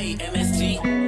MST.